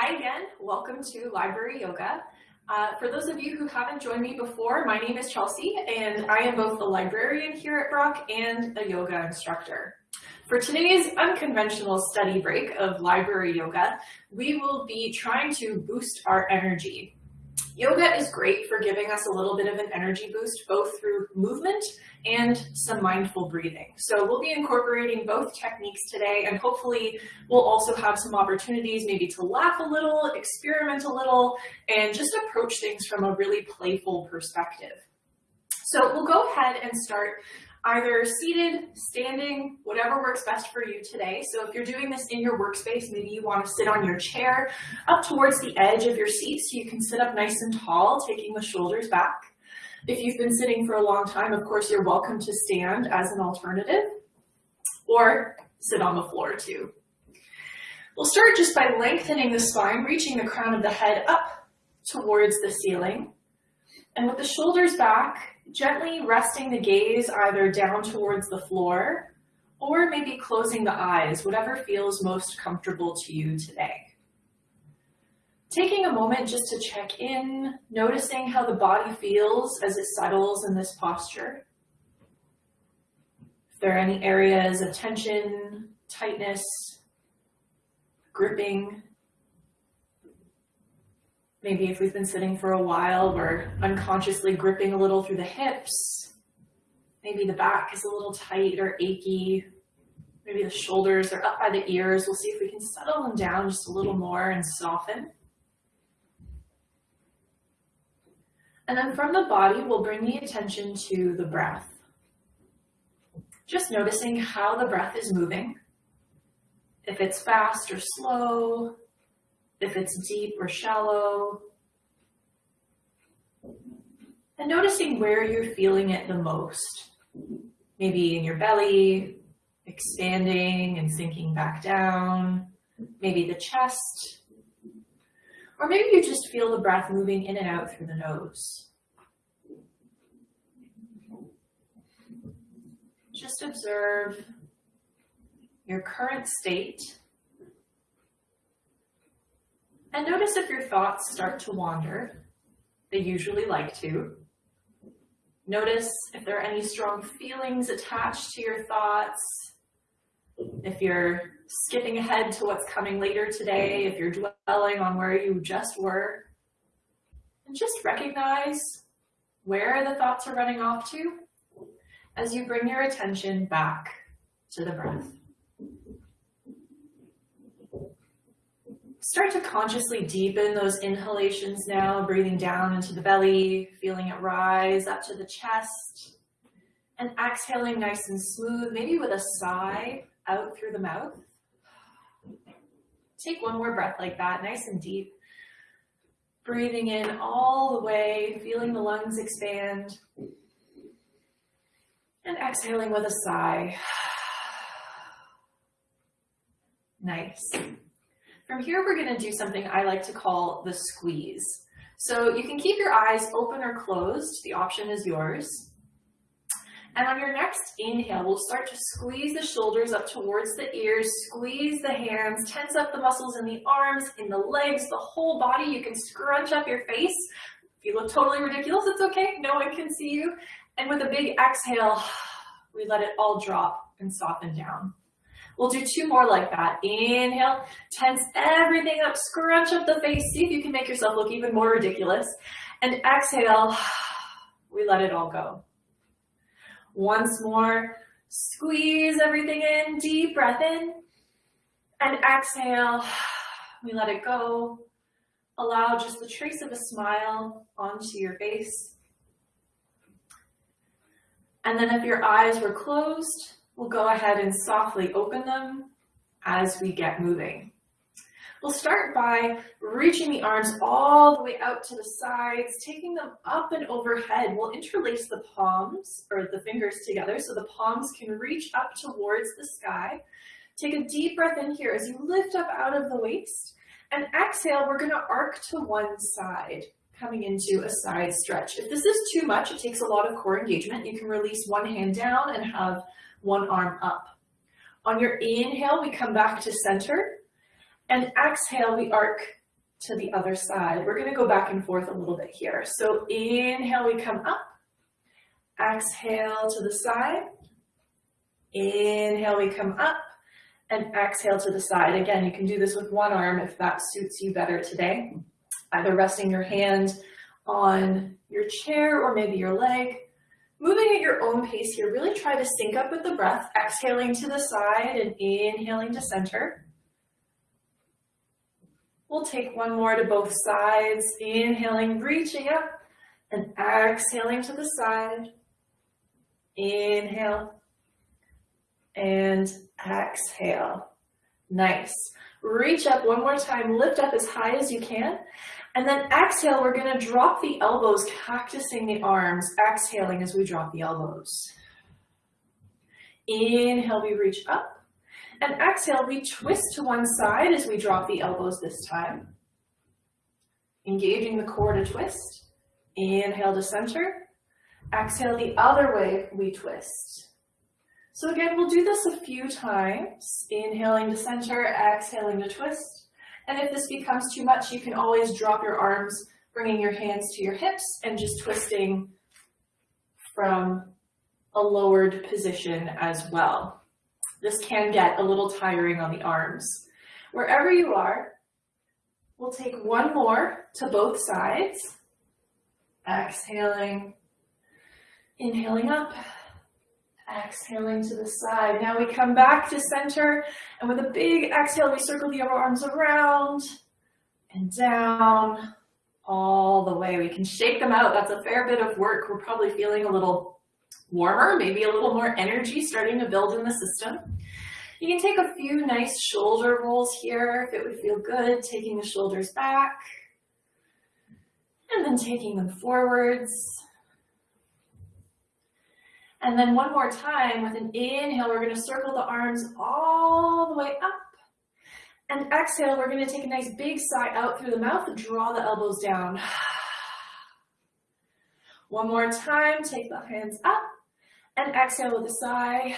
Hi again, welcome to Library Yoga. Uh, for those of you who haven't joined me before, my name is Chelsea and I am both a librarian here at Brock and a yoga instructor. For today's unconventional study break of library yoga, we will be trying to boost our energy. Yoga is great for giving us a little bit of an energy boost, both through movement and some mindful breathing. So we'll be incorporating both techniques today, and hopefully we'll also have some opportunities maybe to laugh a little, experiment a little, and just approach things from a really playful perspective. So we'll go ahead and start either seated, standing, whatever works best for you today. So if you're doing this in your workspace, maybe you want to sit on your chair up towards the edge of your seat so you can sit up nice and tall, taking the shoulders back. If you've been sitting for a long time, of course, you're welcome to stand as an alternative or sit on the floor too. We'll start just by lengthening the spine, reaching the crown of the head up towards the ceiling. And with the shoulders back, gently resting the gaze either down towards the floor or maybe closing the eyes, whatever feels most comfortable to you today. Taking a moment just to check in, noticing how the body feels as it settles in this posture. If there are any areas of tension, tightness, gripping, Maybe if we've been sitting for a while, we're unconsciously gripping a little through the hips. Maybe the back is a little tight or achy. Maybe the shoulders are up by the ears. We'll see if we can settle them down just a little more and soften. And then from the body, we'll bring the attention to the breath. Just noticing how the breath is moving. If it's fast or slow, if it's deep or shallow. And noticing where you're feeling it the most. Maybe in your belly, expanding and sinking back down. Maybe the chest. Or maybe you just feel the breath moving in and out through the nose. Just observe your current state and notice if your thoughts start to wander. They usually like to. Notice if there are any strong feelings attached to your thoughts. If you're skipping ahead to what's coming later today, if you're dwelling on where you just were. And just recognize where the thoughts are running off to as you bring your attention back to the breath. Start to consciously deepen those inhalations now, breathing down into the belly, feeling it rise up to the chest, and exhaling nice and smooth, maybe with a sigh out through the mouth. Take one more breath like that, nice and deep. Breathing in all the way, feeling the lungs expand. And exhaling with a sigh. Nice. From here, we're gonna do something I like to call the squeeze. So you can keep your eyes open or closed. The option is yours. And on your next inhale, we'll start to squeeze the shoulders up towards the ears, squeeze the hands, tense up the muscles in the arms, in the legs, the whole body. You can scrunch up your face. If you look totally ridiculous, it's okay. No one can see you. And with a big exhale, we let it all drop and soften down. We'll do two more like that. Inhale, tense everything up, scrunch up the face. See if you can make yourself look even more ridiculous. And exhale, we let it all go. Once more, squeeze everything in, deep breath in. And exhale, we let it go. Allow just the trace of a smile onto your face. And then if your eyes were closed, We'll go ahead and softly open them as we get moving. We'll start by reaching the arms all the way out to the sides, taking them up and overhead. We'll interlace the palms or the fingers together so the palms can reach up towards the sky. Take a deep breath in here as you lift up out of the waist and exhale, we're gonna arc to one side coming into a side stretch. If this is too much, it takes a lot of core engagement. You can release one hand down and have one arm up. On your inhale, we come back to center. And exhale, we arc to the other side. We're gonna go back and forth a little bit here. So inhale, we come up. Exhale to the side. Inhale, we come up. And exhale to the side. Again, you can do this with one arm if that suits you better today. Either resting your hand on your chair or maybe your leg. Moving at your own pace here, really try to sync up with the breath, exhaling to the side and inhaling to center. We'll take one more to both sides, inhaling, reaching up, and exhaling to the side. Inhale, and exhale. Nice. Reach up one more time, lift up as high as you can, and then exhale, we're gonna drop the elbows, cactusing the arms, exhaling as we drop the elbows. Inhale, we reach up. And exhale, we twist to one side as we drop the elbows this time. Engaging the core to twist. Inhale to center. Exhale the other way, we twist. So again, we'll do this a few times. Inhaling to center, exhaling to twist. And if this becomes too much, you can always drop your arms, bringing your hands to your hips and just twisting from a lowered position as well. This can get a little tiring on the arms. Wherever you are, we'll take one more to both sides. Exhaling, inhaling up, exhaling to the side. Now we come back to center, and with a big exhale, we circle the arms around and down all the way. We can shake them out. That's a fair bit of work. We're probably feeling a little warmer, maybe a little more energy starting to build in the system. You can take a few nice shoulder rolls here if it would feel good, taking the shoulders back and then taking them forwards and then one more time with an inhale, we're going to circle the arms all the way up. And exhale, we're going to take a nice big sigh out through the mouth and draw the elbows down. One more time, take the hands up and exhale with a sigh.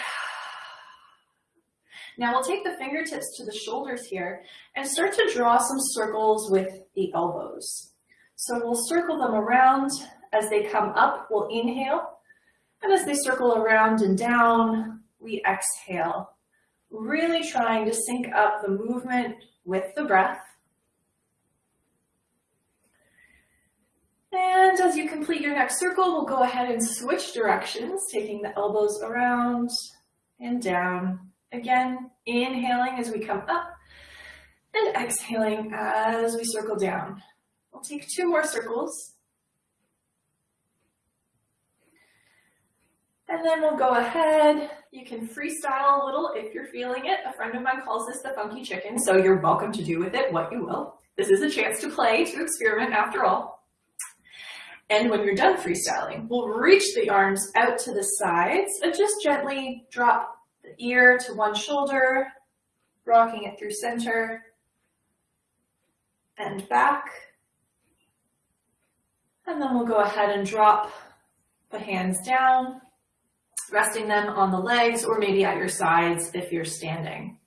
Now we'll take the fingertips to the shoulders here and start to draw some circles with the elbows. So we'll circle them around as they come up. We'll inhale and as they circle around and down, we exhale, really trying to sync up the movement with the breath. And as you complete your next circle, we'll go ahead and switch directions, taking the elbows around and down. Again, inhaling as we come up and exhaling as we circle down. We'll take two more circles. And then we'll go ahead. You can freestyle a little if you're feeling it. A friend of mine calls this the funky chicken, so you're welcome to do with it what you will. This is a chance to play, to experiment after all. And when you're done freestyling, we'll reach the arms out to the sides and just gently drop the ear to one shoulder, rocking it through center and back. And then we'll go ahead and drop the hands down resting them on the legs or maybe at your sides if you're standing.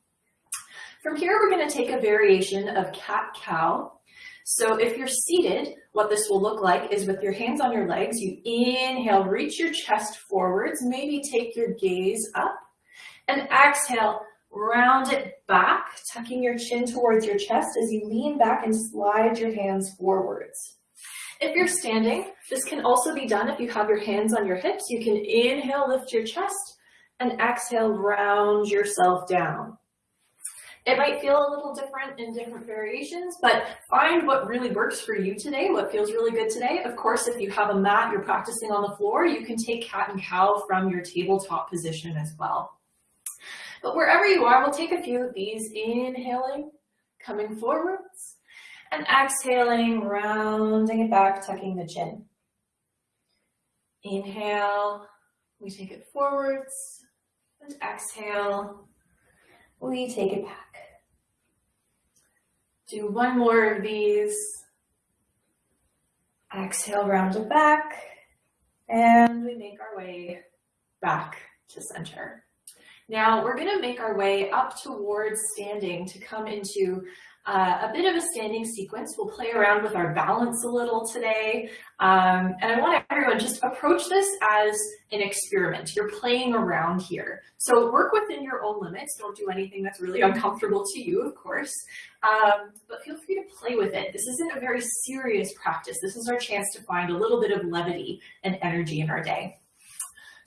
From here, we're gonna take a variation of cat-cow. So if you're seated, what this will look like is with your hands on your legs, you inhale, reach your chest forwards, maybe take your gaze up, and exhale, round it back, tucking your chin towards your chest as you lean back and slide your hands forwards. If you're standing, this can also be done if you have your hands on your hips. You can inhale, lift your chest, and exhale, round yourself down. It might feel a little different in different variations, but find what really works for you today, what feels really good today. Of course, if you have a mat, you're practicing on the floor, you can take cat and cow from your tabletop position as well. But wherever you are, we'll take a few of these, inhaling, coming forwards, and exhaling, rounding it back, tucking the chin. Inhale, we take it forwards, and exhale, we take it back. Do one more of these. Exhale, round it back, and we make our way back to center. Now we're gonna make our way up towards standing to come into uh, a bit of a standing sequence. We'll play around with our balance a little today. Um, and I want everyone just approach this as an experiment. You're playing around here. So work within your own limits. Don't do anything that's really uncomfortable to you, of course. Um, but feel free to play with it. This isn't a very serious practice. This is our chance to find a little bit of levity and energy in our day.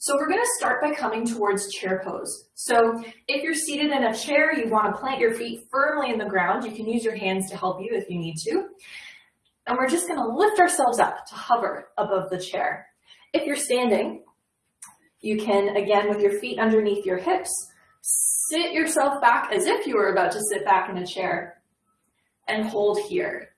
So we're going to start by coming towards chair pose. So if you're seated in a chair, you want to plant your feet firmly in the ground. You can use your hands to help you if you need to. And we're just going to lift ourselves up to hover above the chair. If you're standing, you can, again, with your feet underneath your hips, sit yourself back as if you were about to sit back in a chair and hold here.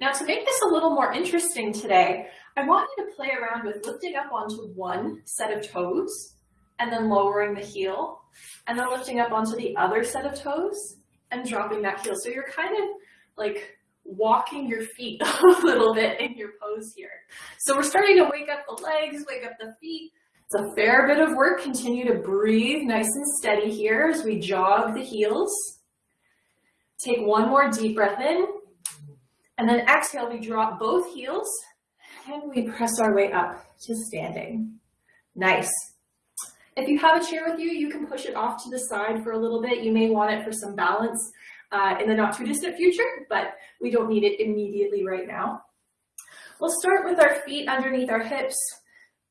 Now to make this a little more interesting today, I want you to play around with lifting up onto one set of toes and then lowering the heel and then lifting up onto the other set of toes and dropping that heel. So you're kind of like walking your feet a little bit in your pose here. So we're starting to wake up the legs, wake up the feet. It's a fair bit of work. Continue to breathe nice and steady here as we jog the heels. Take one more deep breath in. And then exhale, we drop both heels and we press our way up to standing. Nice. If you have a chair with you, you can push it off to the side for a little bit. You may want it for some balance uh, in the not too distant future, but we don't need it immediately right now. We'll start with our feet underneath our hips.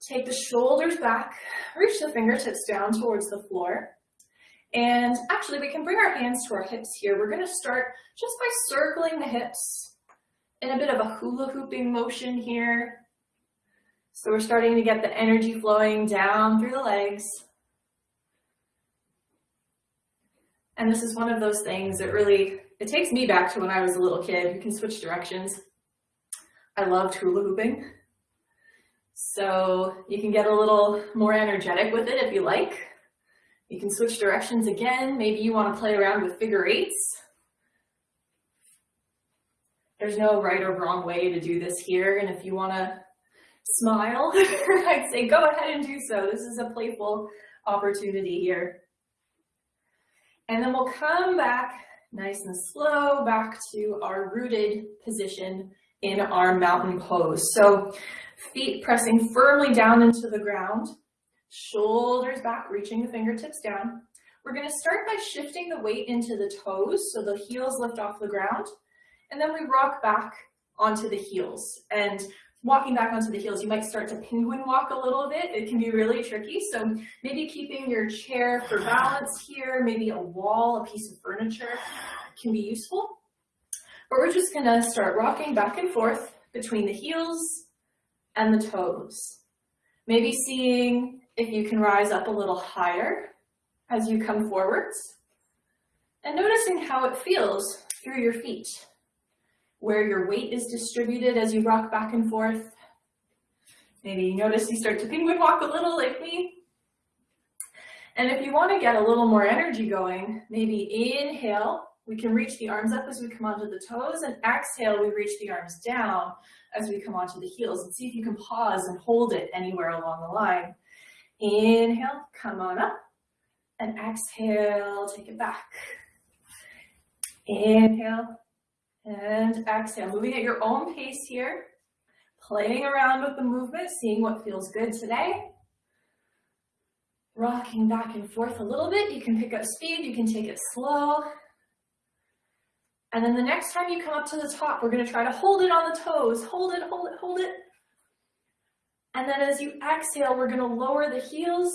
Take the shoulders back, reach the fingertips down towards the floor. And actually, we can bring our hands to our hips here. We're gonna start just by circling the hips in a bit of a hula hooping motion here. So we're starting to get the energy flowing down through the legs. And this is one of those things that really, it takes me back to when I was a little kid. You can switch directions. I loved hula hooping. So you can get a little more energetic with it if you like. You can switch directions again. Maybe you want to play around with figure eights. There's no right or wrong way to do this here. And if you want to smile, I'd say go ahead and do so. This is a playful opportunity here. And then we'll come back nice and slow back to our rooted position in our mountain pose. So feet pressing firmly down into the ground, shoulders back, reaching the fingertips down. We're gonna start by shifting the weight into the toes so the heels lift off the ground. And then we rock back onto the heels. And walking back onto the heels, you might start to penguin walk a little bit. It can be really tricky. So maybe keeping your chair for balance here, maybe a wall, a piece of furniture can be useful. But we're just gonna start rocking back and forth between the heels and the toes. Maybe seeing if you can rise up a little higher as you come forwards and noticing how it feels through your feet where your weight is distributed as you rock back and forth. Maybe you notice you start to penguin walk a little like me. And if you want to get a little more energy going, maybe inhale, we can reach the arms up as we come onto the toes, and exhale, we reach the arms down as we come onto the heels. And see if you can pause and hold it anywhere along the line. Inhale, come on up, and exhale, take it back. Inhale, and exhale, moving at your own pace here, playing around with the movement, seeing what feels good today. Rocking back and forth a little bit. You can pick up speed, you can take it slow. And then the next time you come up to the top, we're gonna try to hold it on the toes. Hold it, hold it, hold it. And then as you exhale, we're gonna lower the heels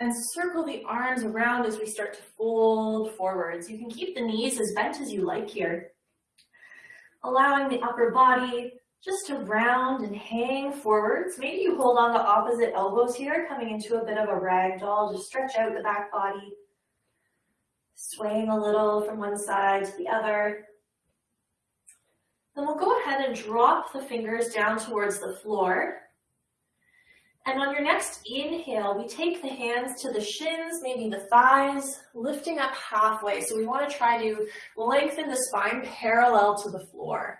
and circle the arms around as we start to fold forwards. You can keep the knees as bent as you like here allowing the upper body just to round and hang forwards. Maybe you hold on the opposite elbows here, coming into a bit of a rag doll. Just stretch out the back body, swaying a little from one side to the other. Then we'll go ahead and drop the fingers down towards the floor. And on your next inhale, we take the hands to the shins, maybe the thighs, lifting up halfway. So we want to try to lengthen the spine parallel to the floor.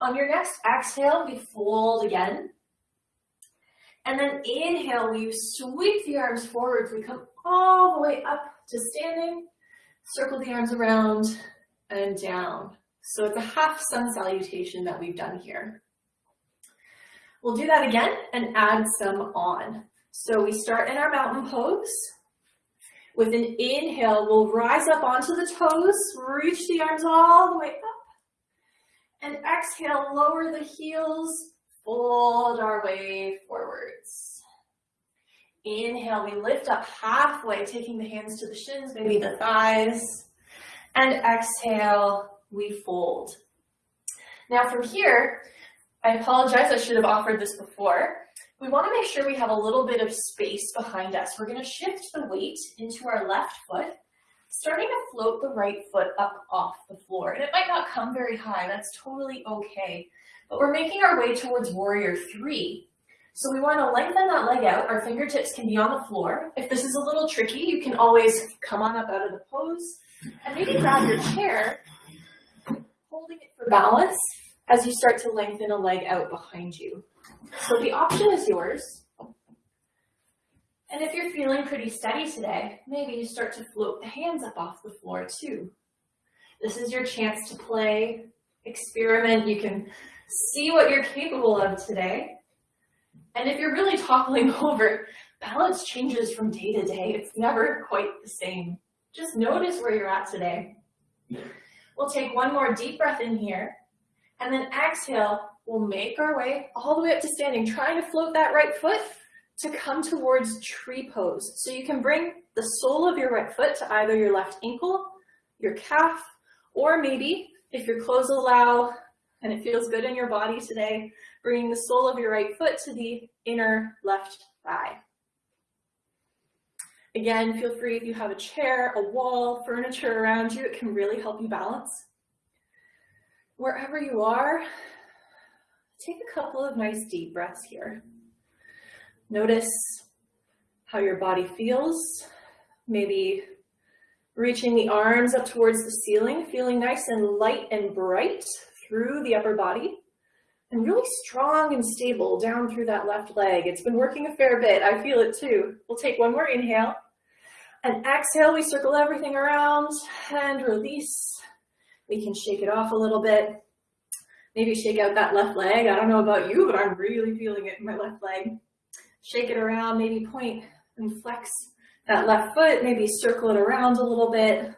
On your next exhale, we fold again. And then inhale, we sweep the arms forward. We come all the way up to standing. Circle the arms around and down. So it's a half sun salutation that we've done here. We'll do that again and add some on. So we start in our mountain pose. With an inhale, we'll rise up onto the toes, reach the arms all the way up. And exhale, lower the heels, fold our way forwards. Inhale, we lift up halfway, taking the hands to the shins, maybe the thighs. And exhale, we fold. Now from here, I apologize, I should have offered this before. We want to make sure we have a little bit of space behind us. We're going to shift the weight into our left foot, starting to float the right foot up off the floor. And it might not come very high, that's totally okay. But we're making our way towards warrior three. So we want to lengthen that leg out. Our fingertips can be on the floor. If this is a little tricky, you can always come on up out of the pose and maybe grab your chair, holding it for balance as you start to lengthen a leg out behind you. So the option is yours. And if you're feeling pretty steady today, maybe you start to float the hands up off the floor too. This is your chance to play, experiment. You can see what you're capable of today. And if you're really toppling over, balance changes from day to day. It's never quite the same. Just notice where you're at today. We'll take one more deep breath in here. And then exhale, we'll make our way all the way up to standing, trying to float that right foot to come towards tree pose. So you can bring the sole of your right foot to either your left ankle, your calf, or maybe if your clothes allow and it feels good in your body today, bringing the sole of your right foot to the inner left thigh. Again, feel free if you have a chair, a wall, furniture around you, it can really help you balance wherever you are, take a couple of nice deep breaths here. Notice how your body feels, maybe reaching the arms up towards the ceiling, feeling nice and light and bright through the upper body, and really strong and stable down through that left leg. It's been working a fair bit. I feel it too. We'll take one more inhale. And exhale, we circle everything around and release we can shake it off a little bit. Maybe shake out that left leg. I don't know about you, but I'm really feeling it in my left leg. Shake it around, maybe point and flex that left foot, maybe circle it around a little bit.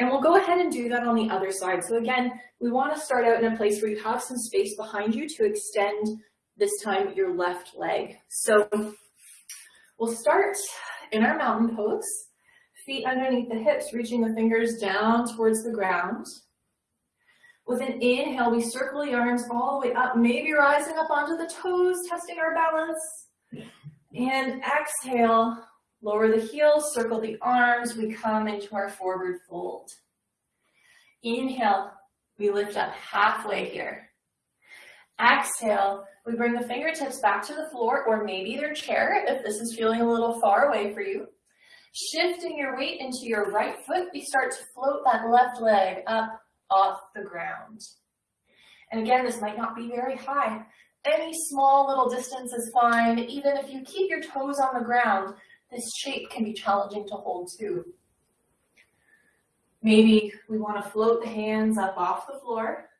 And we'll go ahead and do that on the other side. So again, we want to start out in a place where you have some space behind you to extend this time your left leg. So we'll start in our mountain pose feet underneath the hips, reaching the fingers down towards the ground. With an inhale, we circle the arms all the way up, maybe rising up onto the toes, testing our balance. And exhale, lower the heels, circle the arms, we come into our forward fold. Inhale, we lift up halfway here. Exhale, we bring the fingertips back to the floor or maybe their chair if this is feeling a little far away for you. Shifting your weight into your right foot, we start to float that left leg up off the ground. And again, this might not be very high. Any small little distance is fine. Even if you keep your toes on the ground, this shape can be challenging to hold too. Maybe we want to float the hands up off the floor.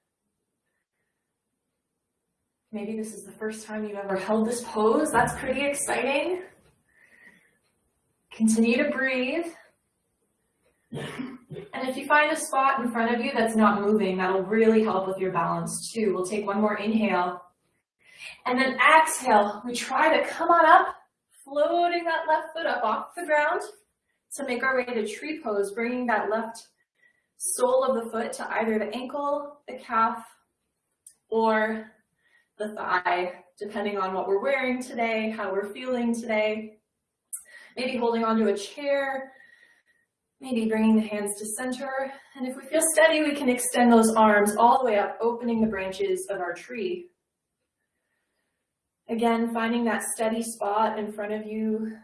Maybe this is the first time you've ever held this pose. That's pretty exciting. Continue to breathe. And if you find a spot in front of you that's not moving, that'll really help with your balance too. We'll take one more inhale. And then exhale, we try to come on up, floating that left foot up off the ground to make our way to tree pose, bringing that left sole of the foot to either the ankle, the calf, or the thigh, depending on what we're wearing today, how we're feeling today maybe holding onto a chair, maybe bringing the hands to center. And if we feel steady, we can extend those arms all the way up, opening the branches of our tree. Again, finding that steady spot in front of you.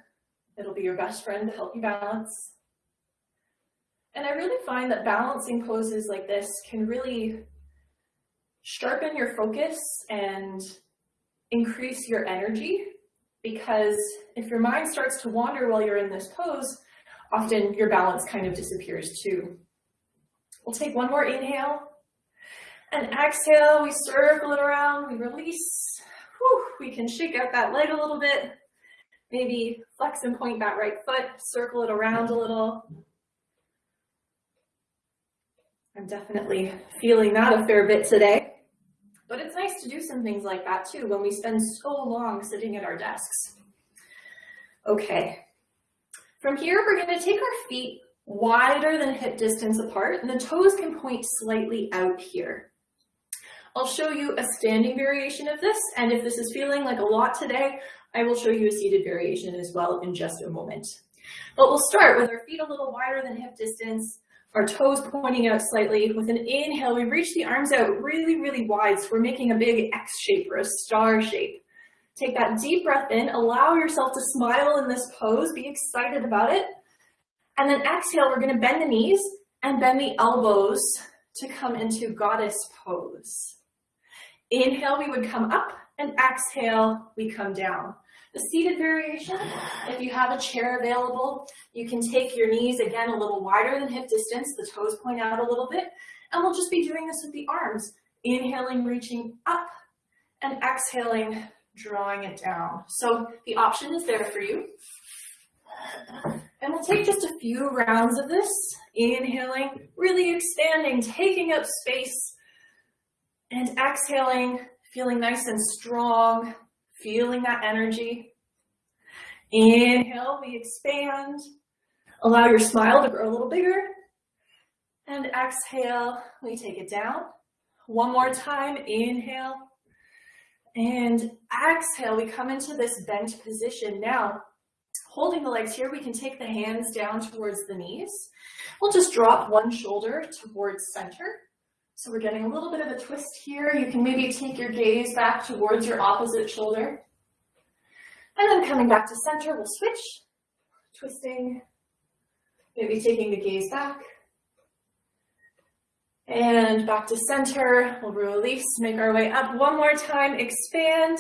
It'll be your best friend to help you balance. And I really find that balancing poses like this can really sharpen your focus and increase your energy because if your mind starts to wander while you're in this pose, often your balance kind of disappears too. We'll take one more inhale. And exhale, we circle it around, we release. Whew, we can shake out that leg a little bit. Maybe flex and point that right foot, circle it around a little. I'm definitely feeling that a fair bit today. But it's nice to do some things like that too when we spend so long sitting at our desks. Okay. From here, we're going to take our feet wider than hip distance apart and the toes can point slightly out here. I'll show you a standing variation of this and if this is feeling like a lot today, I will show you a seated variation as well in just a moment. But we'll start with our feet a little wider than hip distance, our toes pointing out slightly. With an inhale, we reach the arms out really, really wide. So we're making a big X shape or a star shape. Take that deep breath in, allow yourself to smile in this pose, be excited about it. And then exhale, we're gonna bend the knees and bend the elbows to come into goddess pose. Inhale, we would come up and exhale, we come down. The seated variation, if you have a chair available, you can take your knees again a little wider than hip distance, the toes point out a little bit, and we'll just be doing this with the arms. Inhaling, reaching up, and exhaling, drawing it down. So the option is there for you. And we'll take just a few rounds of this, inhaling, really expanding, taking up space, and exhaling, feeling nice and strong, feeling that energy. Inhale, we expand. Allow your smile to grow a little bigger. And exhale, we take it down. One more time, inhale. And exhale, we come into this bent position. Now, holding the legs here, we can take the hands down towards the knees. We'll just drop one shoulder towards center. So we're getting a little bit of a twist here. You can maybe take your gaze back towards your opposite shoulder. And then coming back to center, we'll switch, twisting, maybe taking the gaze back. And back to center, we'll release, make our way up one more time, expand,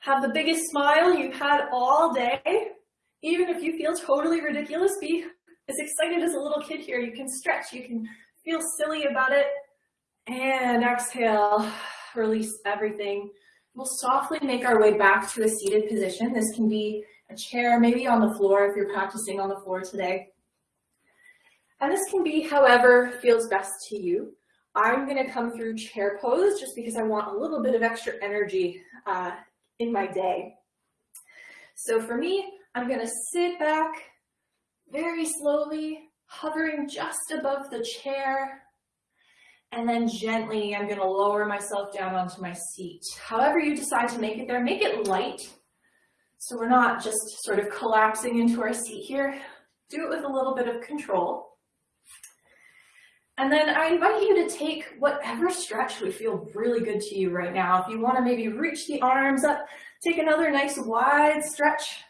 have the biggest smile you've had all day. Even if you feel totally ridiculous, be as excited as a little kid here. You can stretch, you can feel silly about it, and exhale, release everything. We'll softly make our way back to a seated position. This can be a chair, maybe on the floor if you're practicing on the floor today. And this can be however feels best to you. I'm gonna come through chair pose just because I want a little bit of extra energy uh, in my day. So for me, I'm gonna sit back very slowly, hovering just above the chair, and then gently, I'm gonna lower myself down onto my seat. However you decide to make it there, make it light. So we're not just sort of collapsing into our seat here. Do it with a little bit of control. And then I invite you to take whatever stretch would feel really good to you right now. If you wanna maybe reach the arms up, take another nice wide stretch,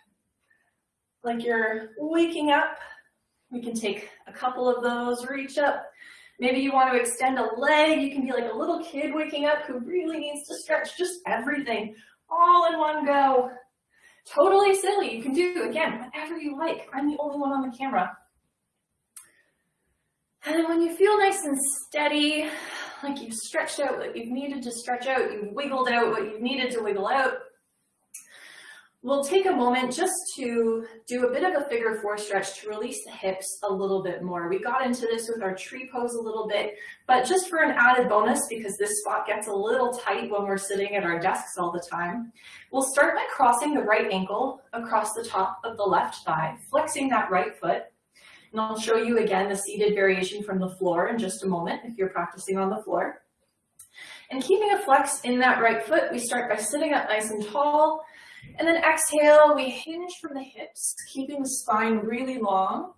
like you're waking up. We can take a couple of those, reach up, Maybe you want to extend a leg. You can be like a little kid waking up who really needs to stretch just everything all in one go. Totally silly. You can do, again, whatever you like. I'm the only one on the camera. And then when you feel nice and steady, like you've stretched out what you've needed to stretch out, you've wiggled out what you've needed to wiggle out, We'll take a moment just to do a bit of a figure four stretch to release the hips a little bit more. We got into this with our tree pose a little bit, but just for an added bonus, because this spot gets a little tight when we're sitting at our desks all the time, we'll start by crossing the right ankle across the top of the left thigh, flexing that right foot. And I'll show you again the seated variation from the floor in just a moment if you're practicing on the floor. And keeping a flex in that right foot, we start by sitting up nice and tall, and then exhale, we hinge from the hips, keeping the spine really long,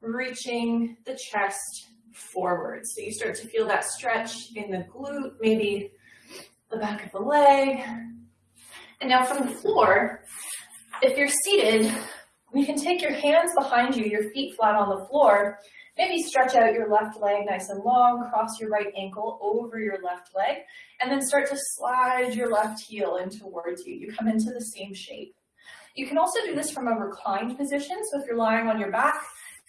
reaching the chest forward. So you start to feel that stretch in the glute, maybe the back of the leg. And now from the floor, if you're seated, you can take your hands behind you, your feet flat on the floor, Maybe stretch out your left leg nice and long, cross your right ankle over your left leg, and then start to slide your left heel in towards you. You come into the same shape. You can also do this from a reclined position. So if you're lying on your back,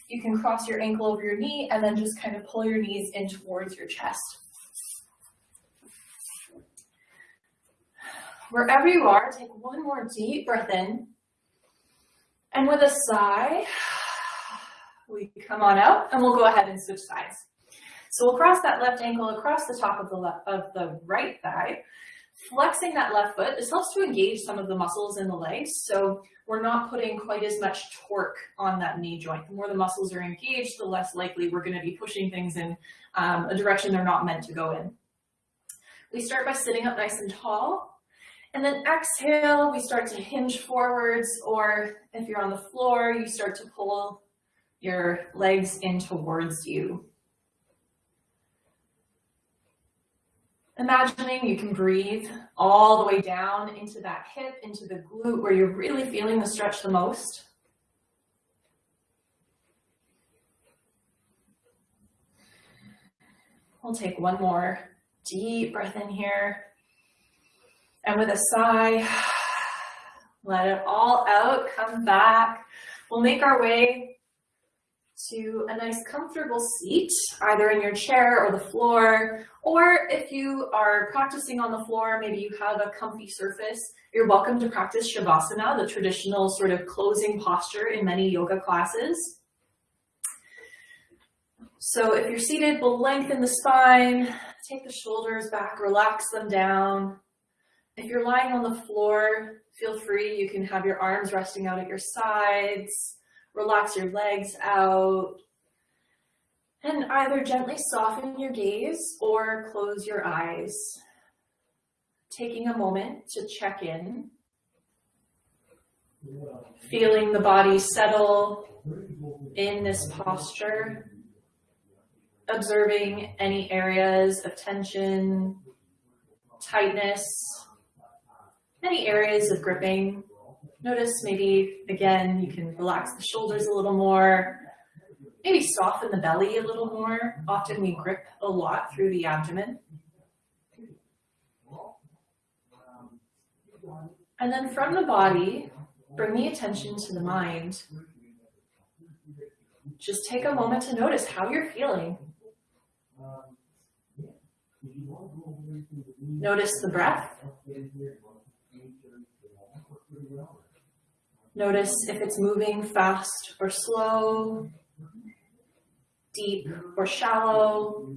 You can cross your ankle over your knee and then just kind of pull your knees in towards your chest. Wherever you are, take one more deep breath in. And with a sigh, we come on out and we'll go ahead and switch sides. So we'll cross that left ankle across the top of the, left, of the right thigh, flexing that left foot. This helps to engage some of the muscles in the legs. So we're not putting quite as much torque on that knee joint. The more the muscles are engaged, the less likely we're gonna be pushing things in um, a direction they're not meant to go in. We start by sitting up nice and tall. And then exhale, we start to hinge forwards, or if you're on the floor, you start to pull your legs in towards you. Imagining you can breathe all the way down into that hip, into the glute where you're really feeling the stretch the most. We'll take one more deep breath in here. And with a sigh, let it all out, come back. We'll make our way to a nice comfortable seat, either in your chair or the floor, or if you are practicing on the floor, maybe you have a comfy surface, you're welcome to practice Shavasana, the traditional sort of closing posture in many yoga classes. So if you're seated, we'll lengthen the spine, take the shoulders back, relax them down. If you're lying on the floor, feel free, you can have your arms resting out at your sides, Relax your legs out. And either gently soften your gaze or close your eyes. Taking a moment to check in. Feeling the body settle in this posture. Observing any areas of tension, tightness, any areas of gripping. Notice maybe, again, you can relax the shoulders a little more, maybe soften the belly a little more. Often we grip a lot through the abdomen. And then from the body, bring the attention to the mind. Just take a moment to notice how you're feeling. Notice the breath. Notice if it's moving fast or slow, deep or shallow.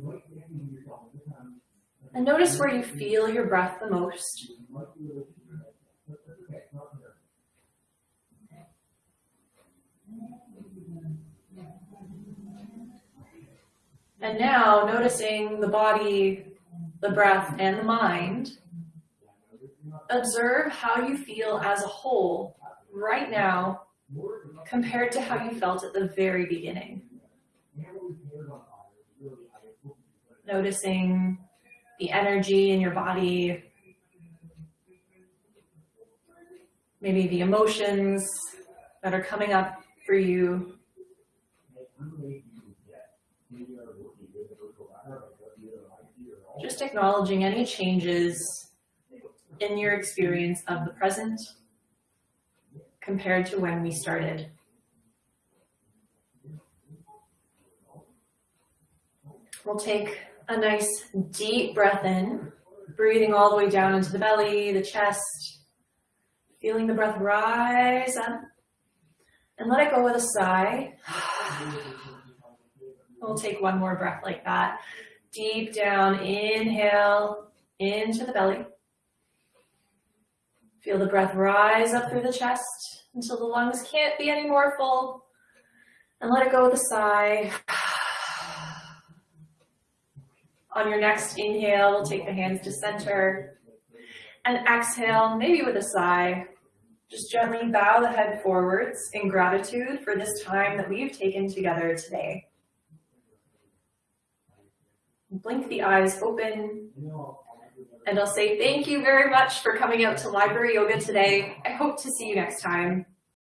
And notice where you feel your breath the most. And now noticing the body, the breath, and the mind, observe how you feel as a whole right now compared to how you felt at the very beginning. Noticing the energy in your body, maybe the emotions that are coming up for you. Just acknowledging any changes in your experience of the present compared to when we started. We'll take a nice deep breath in, breathing all the way down into the belly, the chest, feeling the breath rise up, and let it go with a sigh. We'll take one more breath like that. Deep down, inhale into the belly. Feel the breath rise up through the chest until the lungs can't be any more full. And let it go with a sigh. On your next inhale, we'll take the hands to center. And exhale, maybe with a sigh, just gently bow the head forwards in gratitude for this time that we've taken together today. Blink the eyes open. And I'll say thank you very much for coming out to Library Yoga today. I hope to see you next time.